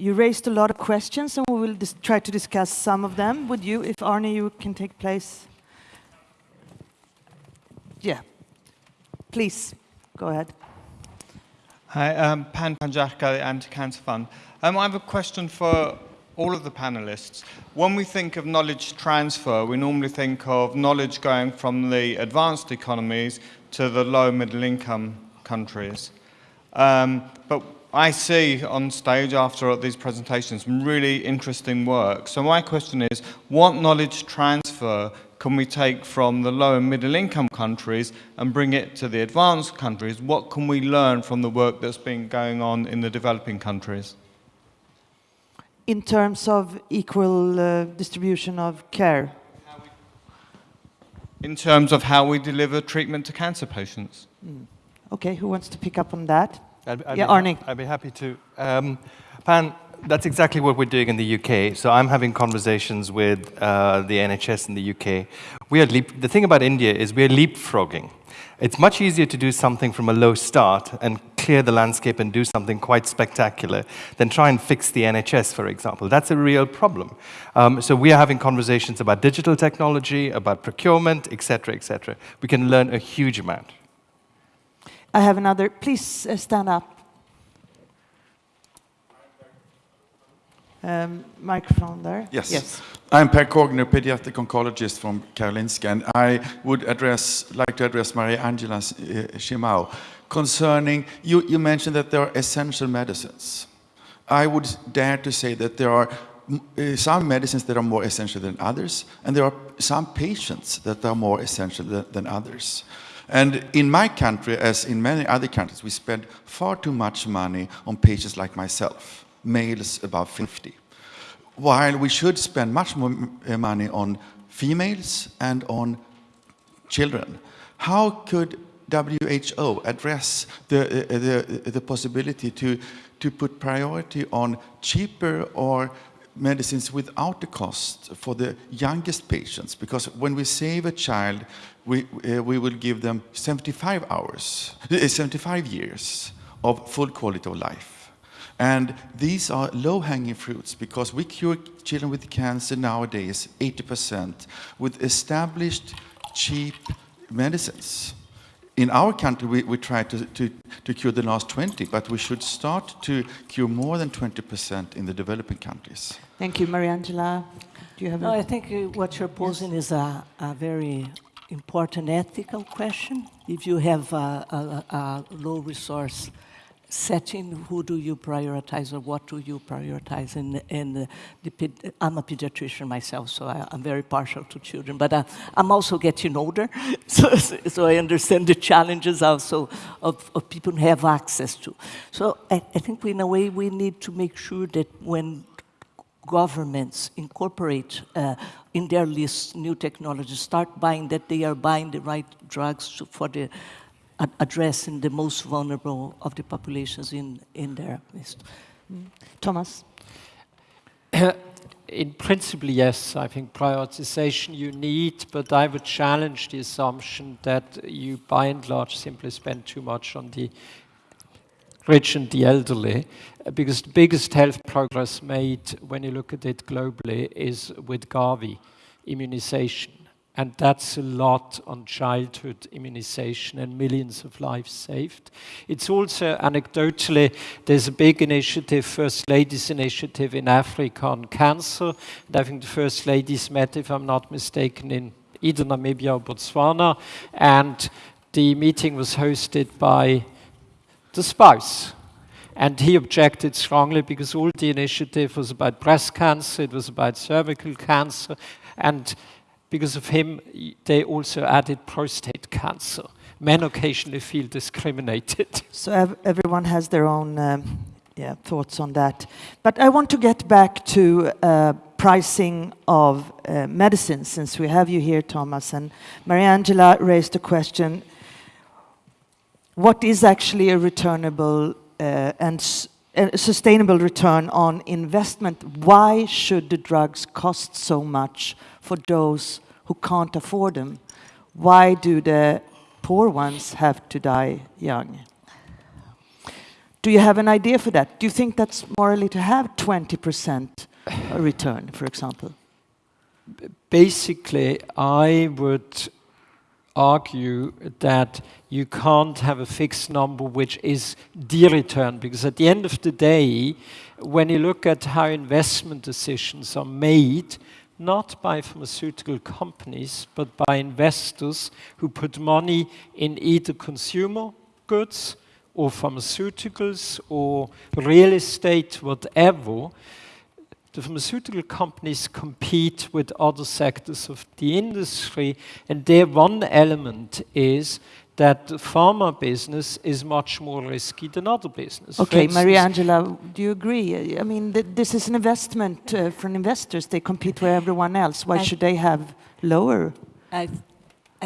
you raised a lot of questions, and we will try to discuss some of them with you. If Arne, you can take place. Yeah. Please, go ahead. Hi, um, Pan Pantziarka, Anti-Cancer Fund. Um, I have a question for all of the panelists. When we think of knowledge transfer, we normally think of knowledge going from the advanced economies to the low middle income countries. Um, but I see on stage after these presentations some really interesting work. So my question is, what knowledge transfer can we take from the low and middle income countries and bring it to the advanced countries? What can we learn from the work that's been going on in the developing countries? In terms of equal uh, distribution of care? In terms of how we deliver treatment to cancer patients. Mm. Okay, who wants to pick up on that? I'd, I'd yeah, be, Arnie. I'd be happy to. Um, Pan, that's exactly what we're doing in the UK. So I'm having conversations with uh, the NHS in the UK. We are leap the thing about India is we're leapfrogging. It's much easier to do something from a low start and clear the landscape and do something quite spectacular than try and fix the NHS, for example. That's a real problem. Um, so we are having conversations about digital technology, about procurement, etc., etc. We can learn a huge amount. I have another. Please uh, stand up. Um, microphone there. Yes. yes. I'm Per Kogner, pediatric oncologist from Karolinska, and I would address, like to address Mariangela uh, Simão concerning, you, you mentioned that there are essential medicines. I would dare to say that there are uh, some medicines that are more essential than others, and there are some patients that are more essential than, than others. And in my country, as in many other countries, we spend far too much money on patients like myself males above 50. While we should spend much more uh, money on females and on children. How could WHO address the, uh, the, the possibility to, to put priority on cheaper or medicines without the cost for the youngest patients? Because when we save a child, we, uh, we will give them 75 hours, uh, 75 years of full quality of life. And these are low-hanging fruits because we cure children with cancer nowadays 80% with established cheap medicines. In our country, we, we try to, to, to cure the last 20, but we should start to cure more than 20% in the developing countries. Thank you, Mariangela. Do you have no, I think uh, what you're posing yes. is a, a very important ethical question. If you have a, a, a low resource setting, who do you prioritize or what do you prioritize? And, the, I'm a pediatrician myself, so I, am very partial to children, but uh, I'm also getting older, so, so I understand the challenges also of, of people who have access to. So I, I think in a way we need to make sure that when governments incorporate uh, in their lists new technologies, start buying that they are buying the right drugs to, for the addressing the most vulnerable of the populations in, in their list. Mm. Thomas? in principle, yes, I think prioritization you need, but I would challenge the assumption that you, by and large, simply spend too much on the rich and the elderly, because the biggest health progress made, when you look at it globally, is with Gavi, immunization. And that's a lot on childhood immunization and millions of lives saved. It's also anecdotally, there's a big initiative, First Ladies Initiative in Africa on cancer. And I think the First Ladies met, if I'm not mistaken, in either Namibia or Botswana. And the meeting was hosted by the spouse. And he objected strongly because all the initiative was about breast cancer, it was about cervical cancer, and because of him, they also added prostate cancer. Men occasionally feel discriminated. So ev everyone has their own um, yeah, thoughts on that. But I want to get back to uh, pricing of uh, medicine, since we have you here, Thomas. And Mariangela raised a question, what is actually a returnable uh, and a sustainable return on investment? Why should the drugs cost so much for those who can't afford them? Why do the poor ones have to die young? Do you have an idea for that? Do you think that's morally to have 20% return, for example? Basically, I would argue that you can't have a fixed number which is the return because at the end of the day, when you look at how investment decisions are made, not by pharmaceutical companies, but by investors who put money in either consumer goods or pharmaceuticals or real estate, whatever, the pharmaceutical companies compete with other sectors of the industry, and their one element is that the pharma business is much more risky than other business. Okay, Mariangela, do you agree? I mean, th this is an investment uh, for investors. They compete with everyone else. Why I should they have lower? I, th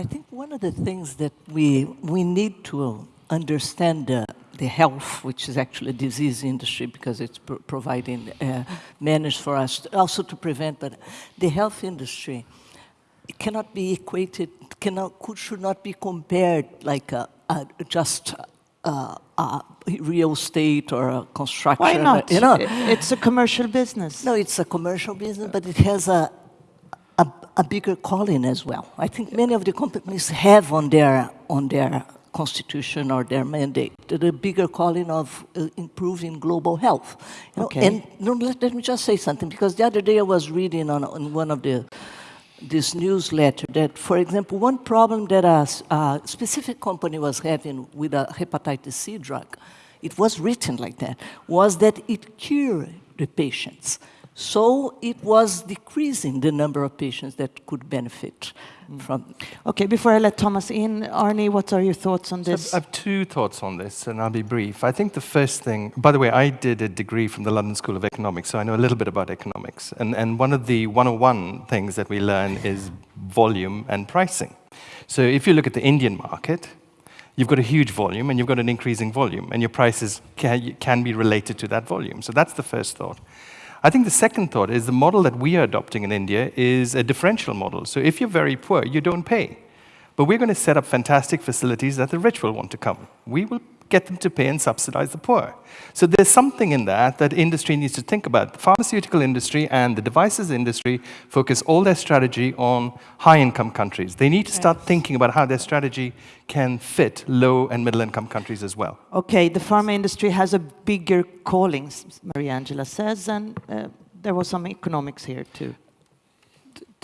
I think one of the things that we, we need to understand uh, the health, which is actually a disease industry because it's pro providing uh, manners for us, to, also to prevent, but the health industry cannot be equated, cannot, could, should not be compared like a, a just a, a real estate or a construction. Why not? You know, it's a commercial business. No, it's a commercial business, but it has a, a, a bigger calling as well. I think many of the companies have on their on their constitution or their mandate, the bigger calling of uh, improving global health. You know, okay. And no, let, let, me just say something, because the other day I was reading on, on one of the this newsletter that, for example, one problem that a, a, specific company was having with a hepatitis C drug, it was written like that, was that it cured the patients. So it was decreasing the number of patients that could benefit mm. from. Okay, before I let Thomas in, Arnie, what are your thoughts on this? So I have two thoughts on this, and I'll be brief. I think the first thing, by the way, I did a degree from the London School of Economics, so I know a little bit about economics. And, and one of the 101 things that we learn is volume and pricing. So if you look at the Indian market, you've got a huge volume and you've got an increasing volume, and your prices can, can be related to that volume. So that's the first thought. I think the second thought is the model that we are adopting in India is a differential model. So if you're very poor, you don't pay. But we're going to set up fantastic facilities that the rich will want to come. We will get them to pay and subsidize the poor. So there's something in that that industry needs to think about. The pharmaceutical industry and the devices industry focus all their strategy on high-income countries. They need to start yes. thinking about how their strategy can fit low and middle-income countries as well. Okay, the pharma industry has a bigger calling, Mariangela says, and uh, there was some economics here too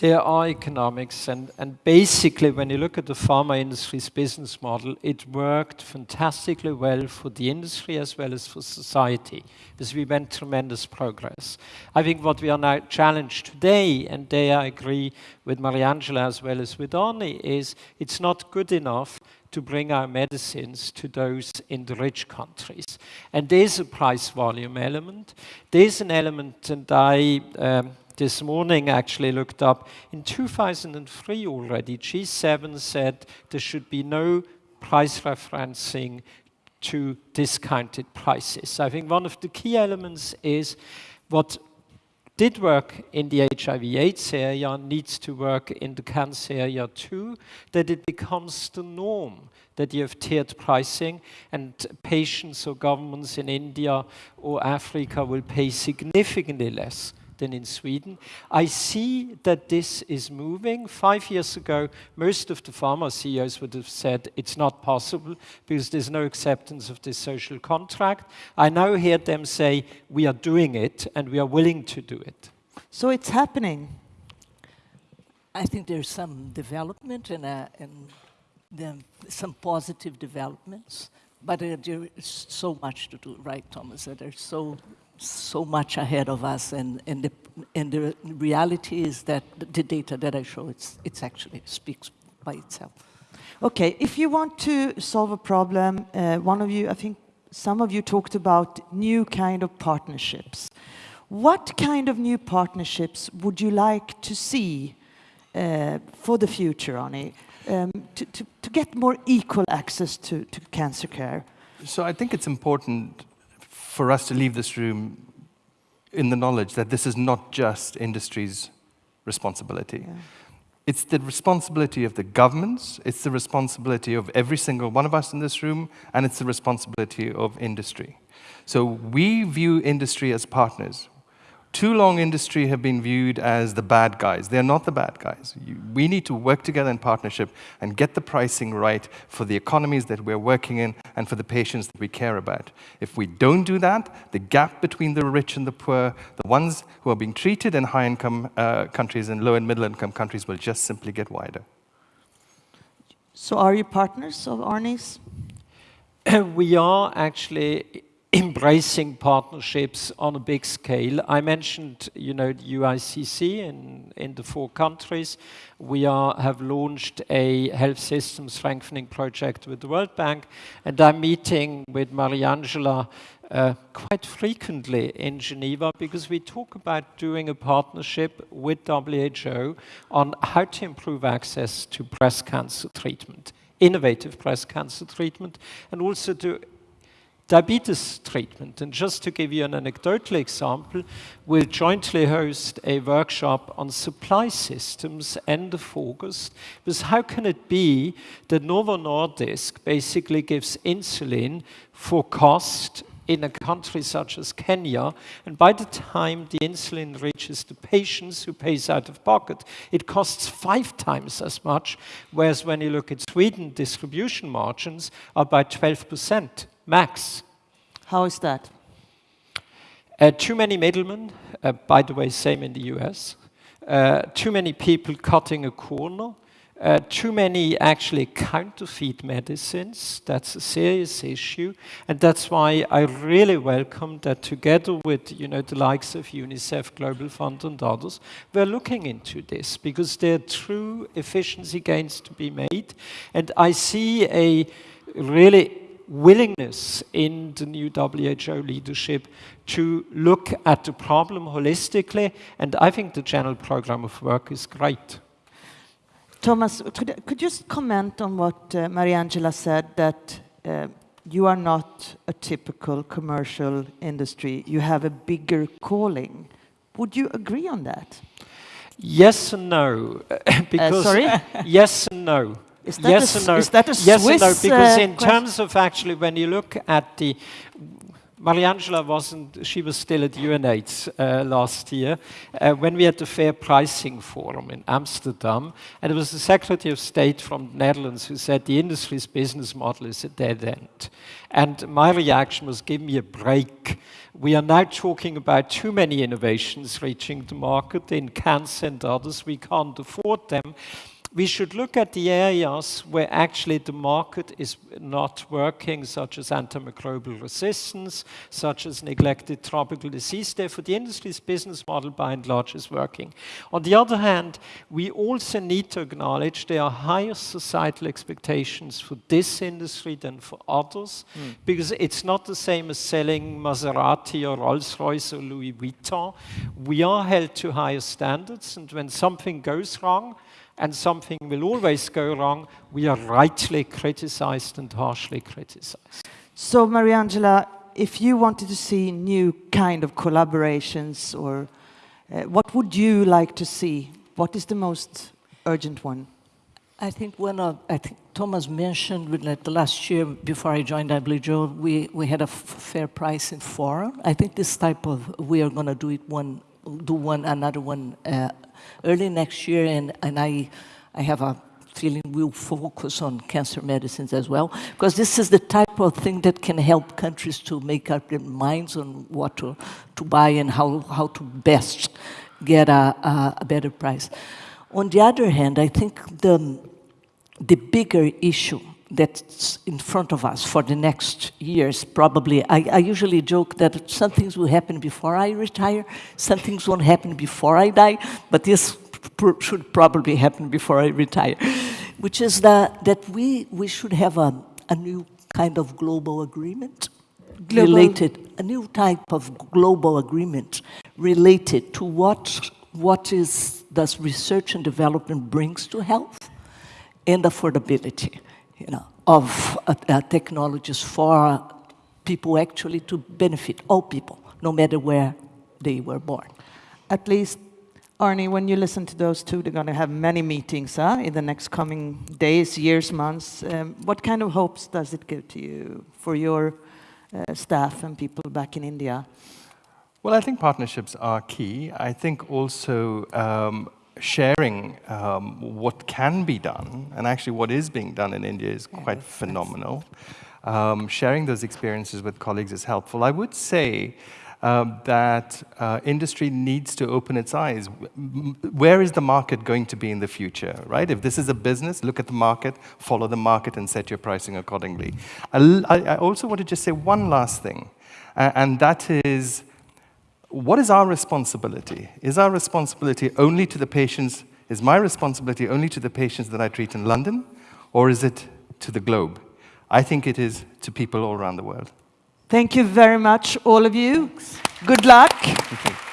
there are economics, and, and basically, when you look at the pharma industry's business model, it worked fantastically well for the industry as well as for society, because we made tremendous progress. I think what we are now challenged today, and there I agree with Mariangela as well as with Arnie, is it's not good enough to bring our medicines to those in the rich countries. And there's a price volume element. There's an element, and I um, this morning actually looked up. In 2003 already, G7 said there should be no price referencing to discounted prices. I think one of the key elements is what did work in the HIV AIDS area needs to work in the cancer area too, that it becomes the norm that you have tiered pricing and patients or governments in India or Africa will pay significantly less than in Sweden. I see that this is moving. Five years ago, most of the pharma CEOs would have said it's not possible because there's no acceptance of this social contract. I now hear them say we are doing it and we are willing to do it. So it's happening. I think there's some development and, uh, and some positive developments, but uh, there is so much to do, right, Thomas? There's so so much ahead of us, and, and, the, and the reality is that the data that I show, it's, it's actually speaks by itself. Okay, if you want to solve a problem, uh, one of you, I think some of you talked about new kind of partnerships. What kind of new partnerships would you like to see uh, for the future, Arnie, um, to, to, to get more equal access to, to cancer care? So I think it's important for us to leave this room in the knowledge that this is not just industry's responsibility. Yeah. It's the responsibility of the governments, it's the responsibility of every single one of us in this room, and it's the responsibility of industry. So we view industry as partners. Too long industry have been viewed as the bad guys. They're not the bad guys. You, we need to work together in partnership and get the pricing right for the economies that we're working in and for the patients that we care about. If we don't do that, the gap between the rich and the poor, the ones who are being treated in high-income uh, countries and low and middle-income countries will just simply get wider. So are you partners of Arnie's? we are actually embracing partnerships on a big scale. I mentioned, you know, the UICC in, in the four countries. We are, have launched a health system strengthening project with the World Bank, and I'm meeting with Mariangela uh, quite frequently in Geneva because we talk about doing a partnership with WHO on how to improve access to breast cancer treatment, innovative breast cancer treatment, and also to diabetes treatment. And just to give you an anecdotal example, we'll jointly host a workshop on supply systems end of August, because how can it be that Novo Nordisk basically gives insulin for cost in a country such as Kenya, and by the time the insulin reaches the patients who pays out of pocket, it costs five times as much, whereas when you look at Sweden, distribution margins are by 12% max. How is that? Uh, too many middlemen, uh, by the way, same in the US. Uh, too many people cutting a corner. Uh, too many actually counterfeit medicines. That's a serious issue. And that's why I really welcome that together with you know, the likes of UNICEF, Global Fund and others, we're looking into this because there are true efficiency gains to be made. And I see a really willingness in the new WHO leadership to look at the problem holistically, and I think the general program of work is great. Thomas, could, could you just comment on what uh, Mariangela said, that uh, you are not a typical commercial industry, you have a bigger calling. Would you agree on that? Yes and no. because uh, sorry? yes and no. Is that yes a, and no. Is that a yes Swiss, and no, because uh, in terms of actually, when you look at the Mariangela wasn't, she was still at UNAIDS uh, last year uh, when we had the Fair Pricing Forum in Amsterdam. And it was the Secretary of State from the Netherlands who said the industry's business model is a dead end. And my reaction was give me a break. We are now talking about too many innovations reaching the market in cancer and others. We can't afford them we should look at the areas where actually the market is not working, such as antimicrobial resistance, such as neglected tropical disease. Therefore, the industry's business model, by and large, is working. On the other hand, we also need to acknowledge there are higher societal expectations for this industry than for others, mm. because it's not the same as selling Maserati or Rolls-Royce or Louis Vuitton. We are held to higher standards, and when something goes wrong, and something will always go wrong, we are rightly criticized and harshly criticized. So, Mariangela, if you wanted to see new kind of collaborations, or uh, what would you like to see? What is the most urgent one? I think one of, I think Thomas mentioned that the last year before I joined WHO, we, we had a fair pricing forum. I think this type of, we are going to do it one, do one, another one uh, early next year, and, and I, I have a feeling we'll focus on cancer medicines as well, because this is the type of thing that can help countries to make up their minds on what to, to buy and how, how to best get a, a, a better price. On the other hand, I think the, the bigger issue that's in front of us for the next years, probably. I, I, usually joke that some things will happen before I retire, some things won't happen before I die, but this pr should probably happen before I retire, which is that, that we, we should have a, a new kind of global agreement global. related, a new type of global agreement related to what, what is, does research and development brings to health and affordability you know, of uh, uh, technologies for people actually to benefit, all people, no matter where they were born. At least Arnie, when you listen to those two, they're going to have many meetings huh, in the next coming days, years, months. Um, what kind of hopes does it give to you for your uh, staff and people back in India? Well, I think partnerships are key. I think also um, sharing um, what can be done, and actually what is being done in India is quite phenomenal. Um, sharing those experiences with colleagues is helpful. I would say um, that uh, industry needs to open its eyes. Where is the market going to be in the future, right? If this is a business, look at the market, follow the market, and set your pricing accordingly. I also want to just say one last thing, and that is what is our responsibility? Is our responsibility only to the patients? Is my responsibility only to the patients that I treat in London, or is it to the globe? I think it is to people all around the world. Thank you very much, all of you. Good luck.